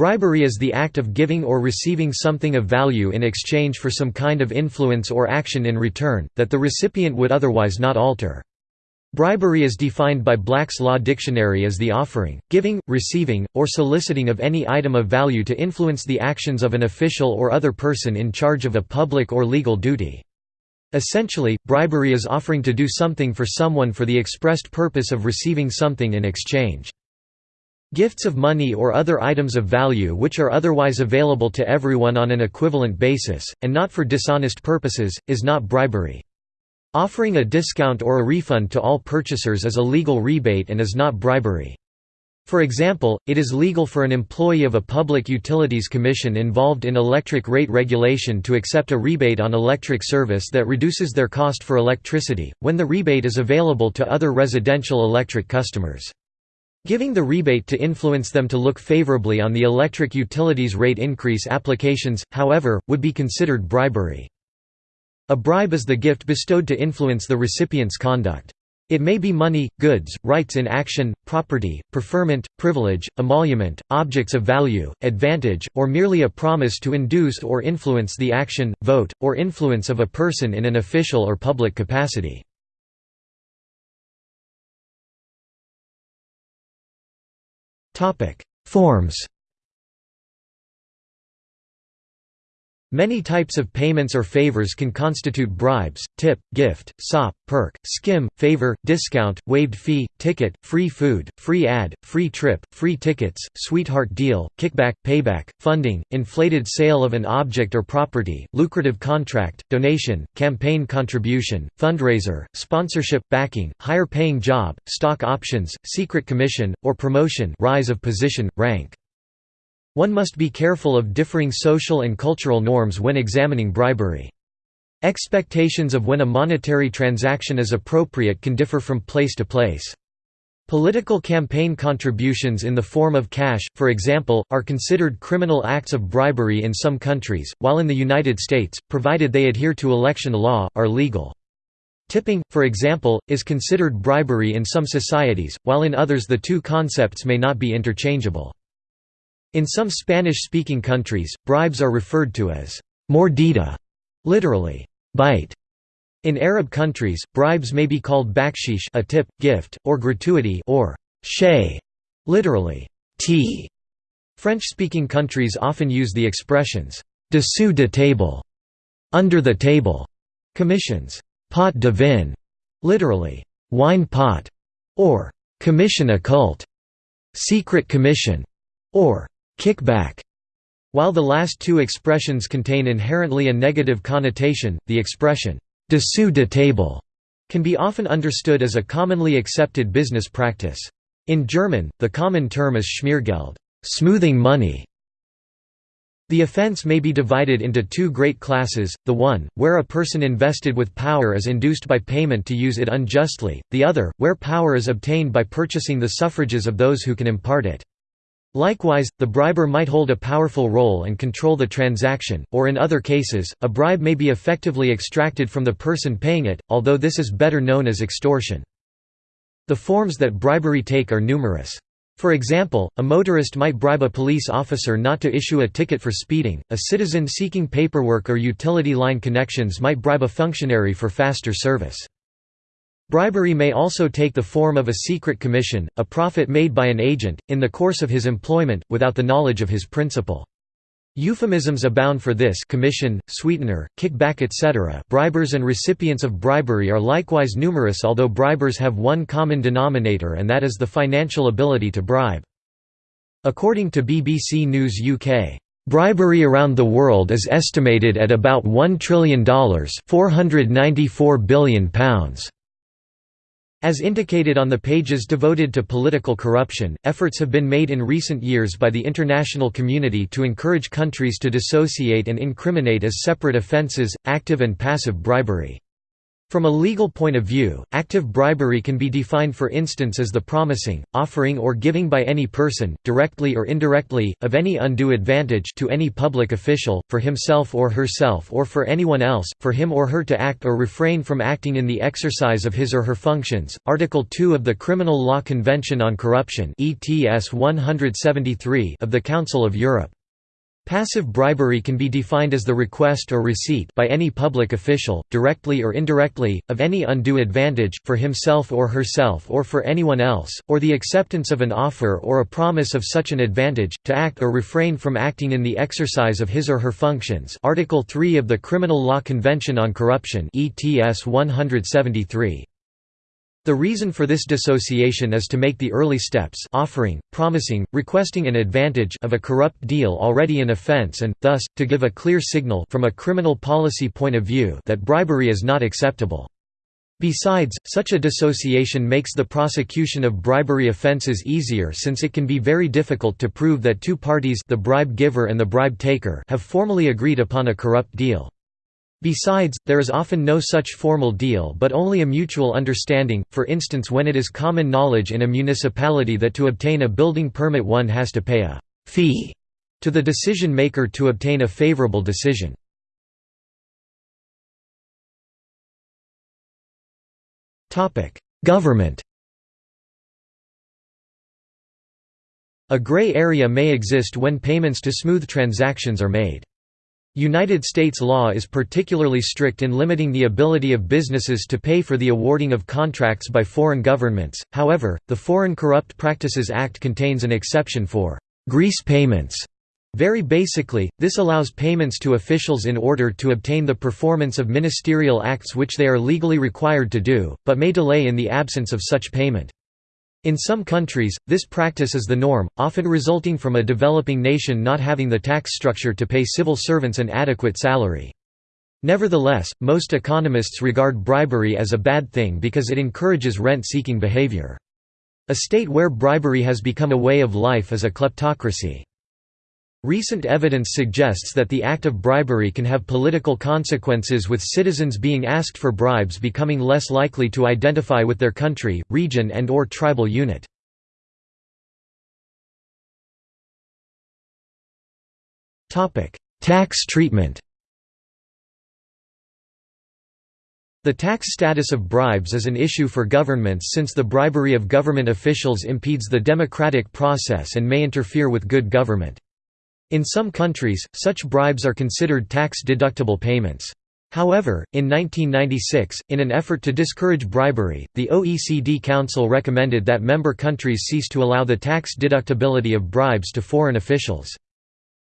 Bribery is the act of giving or receiving something of value in exchange for some kind of influence or action in return, that the recipient would otherwise not alter. Bribery is defined by Black's Law Dictionary as the offering, giving, receiving, or soliciting of any item of value to influence the actions of an official or other person in charge of a public or legal duty. Essentially, bribery is offering to do something for someone for the expressed purpose of receiving something in exchange. Gifts of money or other items of value which are otherwise available to everyone on an equivalent basis, and not for dishonest purposes, is not bribery. Offering a discount or a refund to all purchasers is a legal rebate and is not bribery. For example, it is legal for an employee of a public utilities commission involved in electric rate regulation to accept a rebate on electric service that reduces their cost for electricity, when the rebate is available to other residential electric customers. Giving the rebate to influence them to look favorably on the electric utilities rate increase applications, however, would be considered bribery. A bribe is the gift bestowed to influence the recipient's conduct. It may be money, goods, rights in action, property, preferment, privilege, emolument, objects of value, advantage, or merely a promise to induce or influence the action, vote, or influence of a person in an official or public capacity. Forms Many types of payments or favors can constitute bribes, tip, gift, sop, perk, skim, favor, discount, waived fee, ticket, free food, free ad, free trip, free tickets, sweetheart deal, kickback, payback, funding, inflated sale of an object or property, lucrative contract, donation, campaign contribution, fundraiser, sponsorship, backing, higher paying job, stock options, secret commission, or promotion rise of position, rank. One must be careful of differing social and cultural norms when examining bribery. Expectations of when a monetary transaction is appropriate can differ from place to place. Political campaign contributions in the form of cash, for example, are considered criminal acts of bribery in some countries, while in the United States, provided they adhere to election law, are legal. Tipping, for example, is considered bribery in some societies, while in others the two concepts may not be interchangeable. In some Spanish-speaking countries, bribes are referred to as mordida, literally, bite. In Arab countries, bribes may be called bakshish a tip, gift, or gratuity or shay, literally, tea. French-speaking countries often use the expressions dessous de table, under the table, commissions, pot de vin, literally, wine pot, or commission occult, secret commission, or Kickback. While the last two expressions contain inherently a negative connotation, the expression dessous de table can be often understood as a commonly accepted business practice. In German, the common term is Schmiergeld smoothing money". The offense may be divided into two great classes, the one, where a person invested with power is induced by payment to use it unjustly, the other, where power is obtained by purchasing the suffrages of those who can impart it. Likewise, the briber might hold a powerful role and control the transaction, or in other cases, a bribe may be effectively extracted from the person paying it, although this is better known as extortion. The forms that bribery take are numerous. For example, a motorist might bribe a police officer not to issue a ticket for speeding, a citizen seeking paperwork or utility line connections might bribe a functionary for faster service. Bribery may also take the form of a secret commission, a profit made by an agent, in the course of his employment, without the knowledge of his principal. Euphemisms abound for this commission, sweetener, kickback etc. Bribers and recipients of bribery are likewise numerous although bribers have one common denominator and that is the financial ability to bribe. According to BBC News UK, Bribery around the world is estimated at about $1 trillion £494 billion. As indicated on the pages devoted to political corruption, efforts have been made in recent years by the international community to encourage countries to dissociate and incriminate as separate offences, active and passive bribery. From a legal point of view, active bribery can be defined for instance as the promising, offering or giving by any person, directly or indirectly, of any undue advantage to any public official, for himself or herself or for anyone else, for him or her to act or refrain from acting in the exercise of his or her functions. Article 2 of the Criminal Law Convention on Corruption ETS 173 of the Council of Europe. Passive bribery can be defined as the request or receipt by any public official, directly or indirectly, of any undue advantage, for himself or herself or for anyone else, or the acceptance of an offer or a promise of such an advantage, to act or refrain from acting in the exercise of his or her functions Article 3 of the Criminal Law Convention on Corruption ETS 173. The reason for this dissociation is to make the early steps offering, promising, requesting an advantage of a corrupt deal already an offense and, thus, to give a clear signal from a criminal policy point of view that bribery is not acceptable. Besides, such a dissociation makes the prosecution of bribery offences easier since it can be very difficult to prove that two parties the bribe giver and the bribe taker have formally agreed upon a corrupt deal. Besides, there is often no such formal deal but only a mutual understanding, for instance when it is common knowledge in a municipality that to obtain a building permit one has to pay a «fee» to the decision maker to obtain a favorable decision. Government A gray area may exist when payments to smooth transactions are made. United States law is particularly strict in limiting the ability of businesses to pay for the awarding of contracts by foreign governments, however, the Foreign Corrupt Practices Act contains an exception for «grease payments». Very basically, this allows payments to officials in order to obtain the performance of ministerial acts which they are legally required to do, but may delay in the absence of such payment. In some countries, this practice is the norm, often resulting from a developing nation not having the tax structure to pay civil servants an adequate salary. Nevertheless, most economists regard bribery as a bad thing because it encourages rent-seeking behavior. A state where bribery has become a way of life is a kleptocracy. Recent evidence suggests that the act of bribery can have political consequences with citizens being asked for bribes becoming less likely to identify with their country, region and or tribal unit. Tax treatment The tax status of bribes is an issue for governments since the bribery of government officials impedes the democratic process and may interfere with good government. In some countries, such bribes are considered tax-deductible payments. However, in 1996, in an effort to discourage bribery, the OECD Council recommended that member countries cease to allow the tax deductibility of bribes to foreign officials.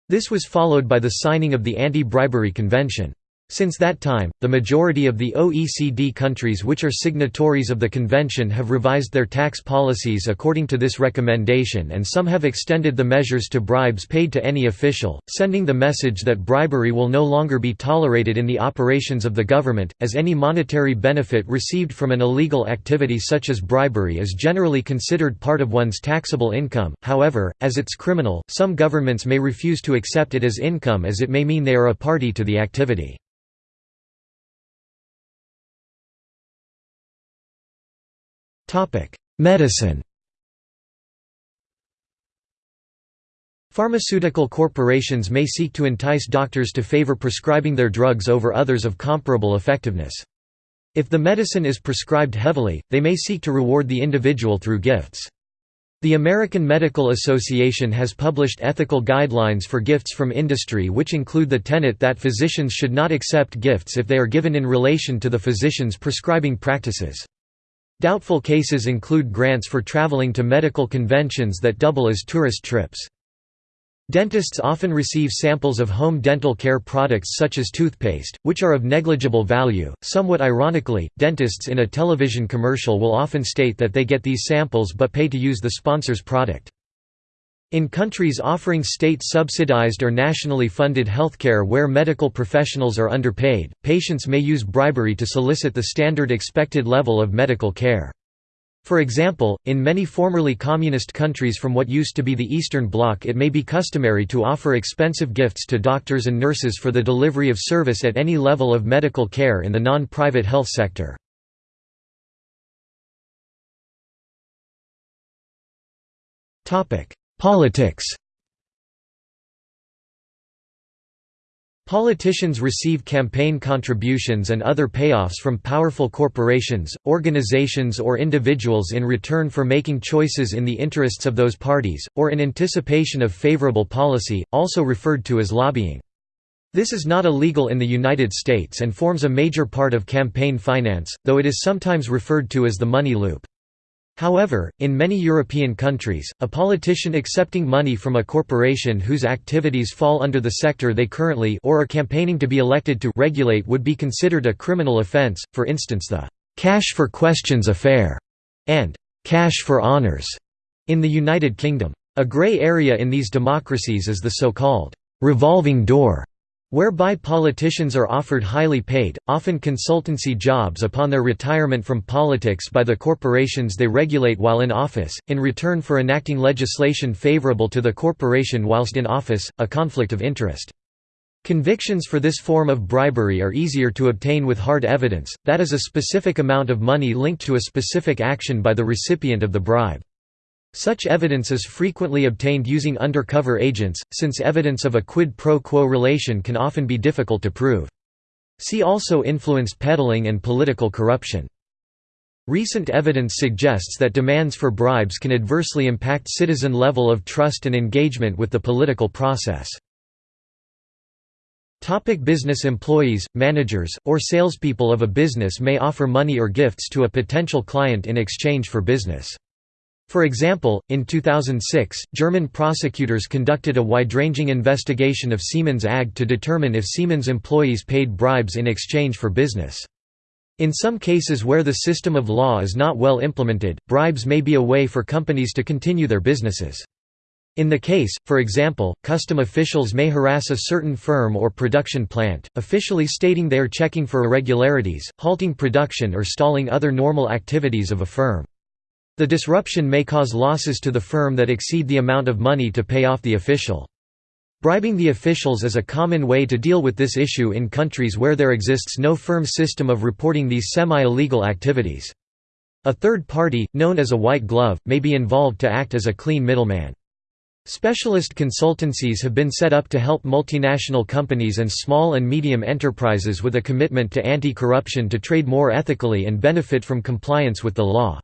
This was followed by the signing of the Anti-Bribery Convention. Since that time, the majority of the OECD countries which are signatories of the convention have revised their tax policies according to this recommendation and some have extended the measures to bribes paid to any official, sending the message that bribery will no longer be tolerated in the operations of the government, as any monetary benefit received from an illegal activity such as bribery is generally considered part of one's taxable income, however, as it's criminal, some governments may refuse to accept it as income as it may mean they are a party to the activity. Medicine Pharmaceutical corporations may seek to entice doctors to favor prescribing their drugs over others of comparable effectiveness. If the medicine is prescribed heavily, they may seek to reward the individual through gifts. The American Medical Association has published ethical guidelines for gifts from industry which include the tenet that physicians should not accept gifts if they are given in relation to the physician's prescribing practices. Doubtful cases include grants for traveling to medical conventions that double as tourist trips. Dentists often receive samples of home dental care products such as toothpaste, which are of negligible value. Somewhat ironically, dentists in a television commercial will often state that they get these samples but pay to use the sponsor's product. In countries offering state-subsidized or nationally funded healthcare where medical professionals are underpaid, patients may use bribery to solicit the standard expected level of medical care. For example, in many formerly communist countries from what used to be the Eastern Bloc it may be customary to offer expensive gifts to doctors and nurses for the delivery of service at any level of medical care in the non-private health sector. Politics Politicians receive campaign contributions and other payoffs from powerful corporations, organizations or individuals in return for making choices in the interests of those parties, or in anticipation of favorable policy, also referred to as lobbying. This is not illegal in the United States and forms a major part of campaign finance, though it is sometimes referred to as the money loop. However, in many European countries, a politician accepting money from a corporation whose activities fall under the sector they currently or are campaigning to be elected to regulate would be considered a criminal offence, for instance the «cash for questions affair» and «cash for honours» in the United Kingdom. A grey area in these democracies is the so-called «revolving door» whereby politicians are offered highly paid, often consultancy jobs upon their retirement from politics by the corporations they regulate while in office, in return for enacting legislation favorable to the corporation whilst in office, a conflict of interest. Convictions for this form of bribery are easier to obtain with hard evidence, that is a specific amount of money linked to a specific action by the recipient of the bribe. Such evidence is frequently obtained using undercover agents, since evidence of a quid pro quo relation can often be difficult to prove. See also influence peddling and political corruption. Recent evidence suggests that demands for bribes can adversely impact citizen level of trust and engagement with the political process. Topic business Employees, managers, or salespeople of a business may offer money or gifts to a potential client in exchange for business. For example, in 2006, German prosecutors conducted a wide-ranging investigation of Siemens AG to determine if Siemens employees paid bribes in exchange for business. In some cases where the system of law is not well implemented, bribes may be a way for companies to continue their businesses. In the case, for example, custom officials may harass a certain firm or production plant, officially stating they are checking for irregularities, halting production or stalling other normal activities of a firm. The disruption may cause losses to the firm that exceed the amount of money to pay off the official. Bribing the officials is a common way to deal with this issue in countries where there exists no firm system of reporting these semi-illegal activities. A third party, known as a white glove, may be involved to act as a clean middleman. Specialist consultancies have been set up to help multinational companies and small and medium enterprises with a commitment to anti-corruption to trade more ethically and benefit from compliance with the law.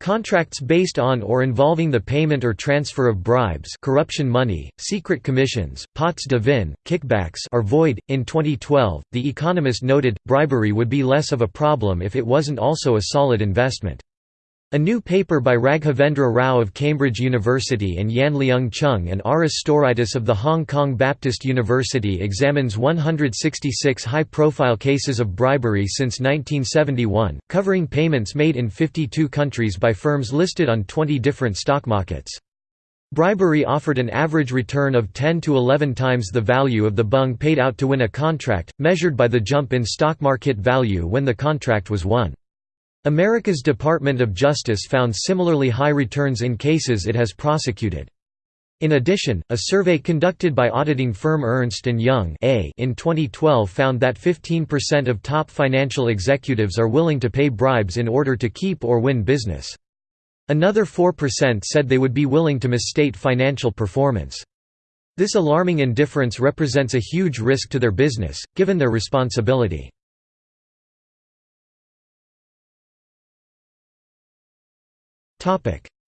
Contracts based on or involving the payment or transfer of bribes corruption money, secret commissions, pots de vin, kickbacks are void. In 2012, The Economist noted, bribery would be less of a problem if it wasn't also a solid investment. A new paper by Raghavendra Rau of Cambridge University and Yan Leung Cheung and Aris Stouraitis of the Hong Kong Baptist University examines 166 high-profile cases of bribery since 1971, covering payments made in 52 countries by firms listed on 20 different stock markets. Bribery offered an average return of 10 to 11 times the value of the bung paid out to win a contract, measured by the jump in stock market value when the contract was won. America's Department of Justice found similarly high returns in cases it has prosecuted. In addition, a survey conducted by auditing firm Ernst & Young in 2012 found that 15% of top financial executives are willing to pay bribes in order to keep or win business. Another 4% said they would be willing to misstate financial performance. This alarming indifference represents a huge risk to their business, given their responsibility.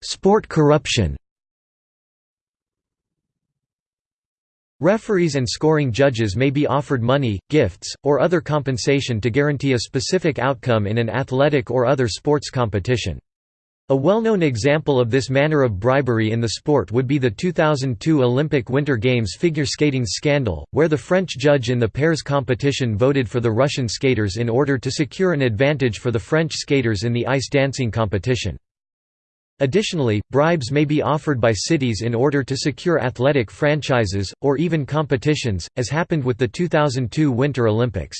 Sport corruption Referees and scoring judges may be offered money, gifts, or other compensation to guarantee a specific outcome in an athletic or other sports competition. A well-known example of this manner of bribery in the sport would be the 2002 Olympic Winter Games figure skating scandal, where the French judge in the pairs competition voted for the Russian skaters in order to secure an advantage for the French skaters in the ice dancing competition. Additionally, bribes may be offered by cities in order to secure athletic franchises, or even competitions, as happened with the 2002 Winter Olympics.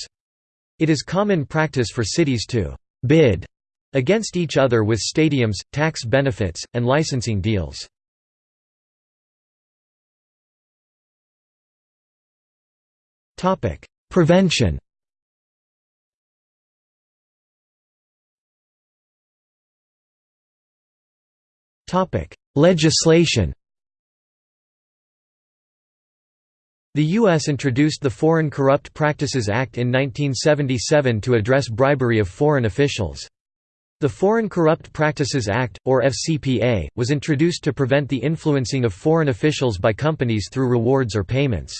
It is common practice for cities to «bid» against each other with stadiums, tax benefits, and licensing deals. Prevention Legislation The U.S. introduced the Foreign Corrupt Practices Act in 1977 to address bribery of foreign officials. The Foreign Corrupt Practices Act, or FCPA, was introduced to prevent the influencing of foreign officials by companies through rewards or payments.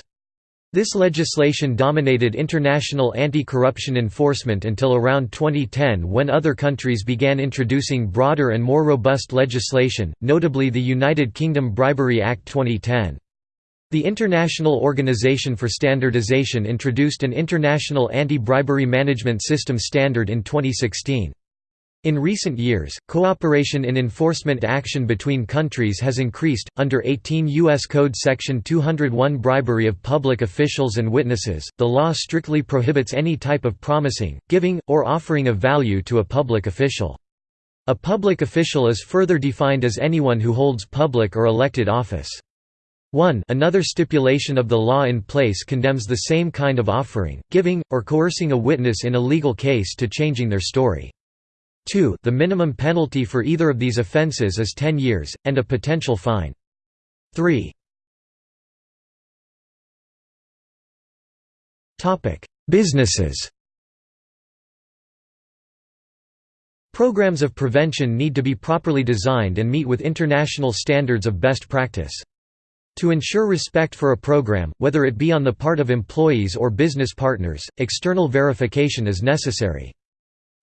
This legislation dominated international anti-corruption enforcement until around 2010 when other countries began introducing broader and more robust legislation, notably the United Kingdom Bribery Act 2010. The International Organization for Standardization introduced an International Anti-Bribery Management System standard in 2016. In recent years, cooperation in enforcement action between countries has increased. Under 18 U.S. Code Section 201 bribery of public officials and witnesses, the law strictly prohibits any type of promising, giving, or offering of value to a public official. A public official is further defined as anyone who holds public or elected office. 1 Another stipulation of the law in place condemns the same kind of offering, giving, or coercing a witness in a legal case to changing their story. 2 The minimum penalty for either of these offenses is 10 years, and a potential fine. 3 Businesses Programs of prevention need to be properly designed and meet with international standards of best practice. To ensure respect for a program, whether it be on the part of employees or business partners, external verification is necessary.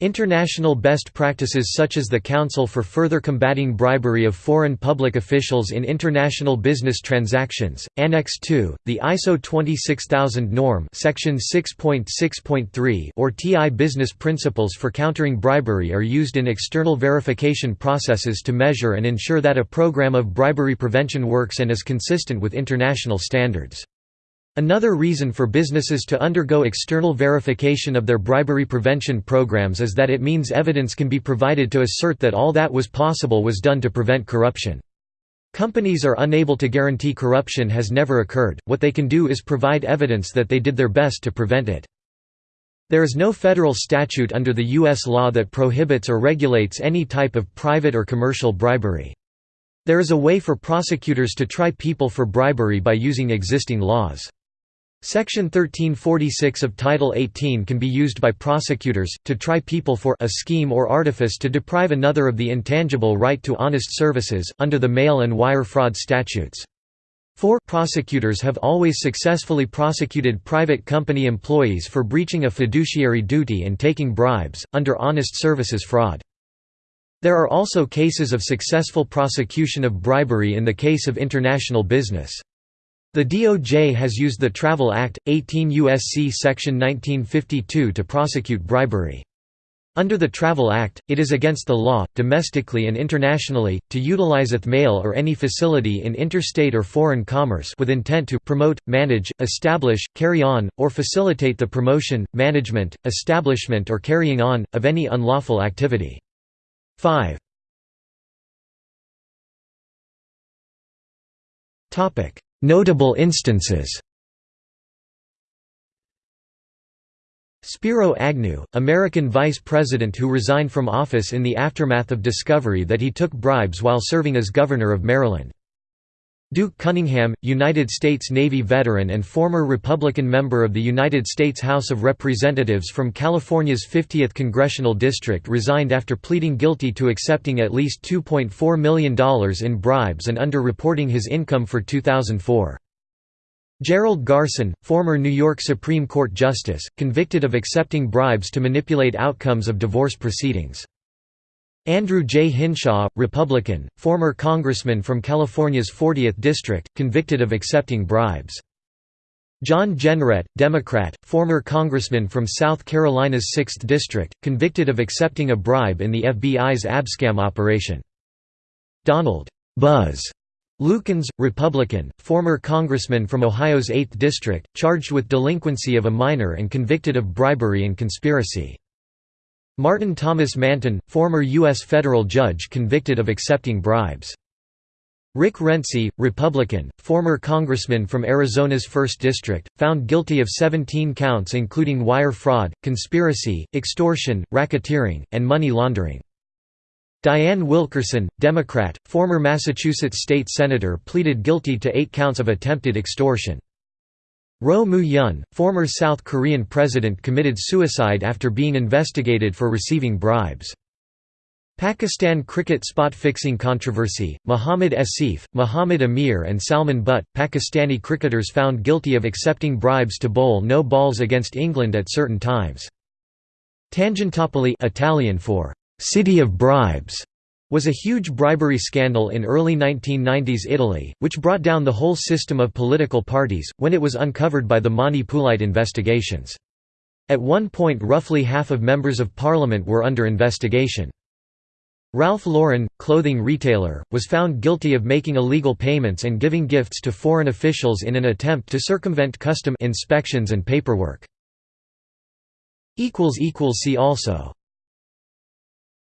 International best practices such as the Council for Further Combating Bribery of Foreign Public Officials in International Business Transactions, Annex II, the ISO 26000 norm Section 6.6.3 or TI Business Principles for Countering Bribery are used in external verification processes to measure and ensure that a program of bribery prevention works and is consistent with international standards. Another reason for businesses to undergo external verification of their bribery prevention programs is that it means evidence can be provided to assert that all that was possible was done to prevent corruption. Companies are unable to guarantee corruption has never occurred, what they can do is provide evidence that they did their best to prevent it. There is no federal statute under the U.S. law that prohibits or regulates any type of private or commercial bribery. There is a way for prosecutors to try people for bribery by using existing laws. Section 1346 of Title 18 can be used by prosecutors, to try people for a scheme or artifice to deprive another of the intangible right to honest services, under the mail and wire fraud statutes. 4 prosecutors have always successfully prosecuted private company employees for breaching a fiduciary duty and taking bribes, under honest services fraud. There are also cases of successful prosecution of bribery in the case of international business. The DOJ has used the Travel Act, 18 U.S.C. Section 1952 to prosecute bribery. Under the Travel Act, it is against the law, domestically and internationally, to utilize a mail or any facility in interstate or foreign commerce with intent to promote, manage, establish, carry on, or facilitate the promotion, management, establishment or carrying on, of any unlawful activity. 5. Notable instances Spiro Agnew, American vice president who resigned from office in the aftermath of discovery that he took bribes while serving as governor of Maryland. Duke Cunningham, United States Navy veteran and former Republican member of the United States House of Representatives from California's 50th Congressional District resigned after pleading guilty to accepting at least $2.4 million in bribes and under-reporting his income for 2004. Gerald Garson, former New York Supreme Court Justice, convicted of accepting bribes to manipulate outcomes of divorce proceedings. Andrew J. Hinshaw, Republican, former congressman from California's 40th District, convicted of accepting bribes. John Jenrette, Democrat, former congressman from South Carolina's 6th District, convicted of accepting a bribe in the FBI's Abscam operation. Donald Buzz Lukens, Republican, former congressman from Ohio's 8th District, charged with delinquency of a minor and convicted of bribery and conspiracy. Martin Thomas Manton, former U.S. federal judge convicted of accepting bribes. Rick Renzi, Republican, former congressman from Arizona's 1st District, found guilty of 17 counts including wire fraud, conspiracy, extortion, racketeering, and money laundering. Dianne Wilkerson, Democrat, former Massachusetts state senator pleaded guilty to eight counts of attempted extortion. Roh Moo-hyun, former South Korean president committed suicide after being investigated for receiving bribes. Pakistan cricket spot fixing controversy, Muhammad Asif, Muhammad Amir and Salman Butt, Pakistani cricketers found guilty of accepting bribes to bowl no balls against England at certain times. Tangentopoli Italian for «city of bribes» was a huge bribery scandal in early 1990s Italy, which brought down the whole system of political parties, when it was uncovered by the Mani Pulite investigations. At one point roughly half of members of parliament were under investigation. Ralph Lauren, clothing retailer, was found guilty of making illegal payments and giving gifts to foreign officials in an attempt to circumvent custom inspections and paperwork. See also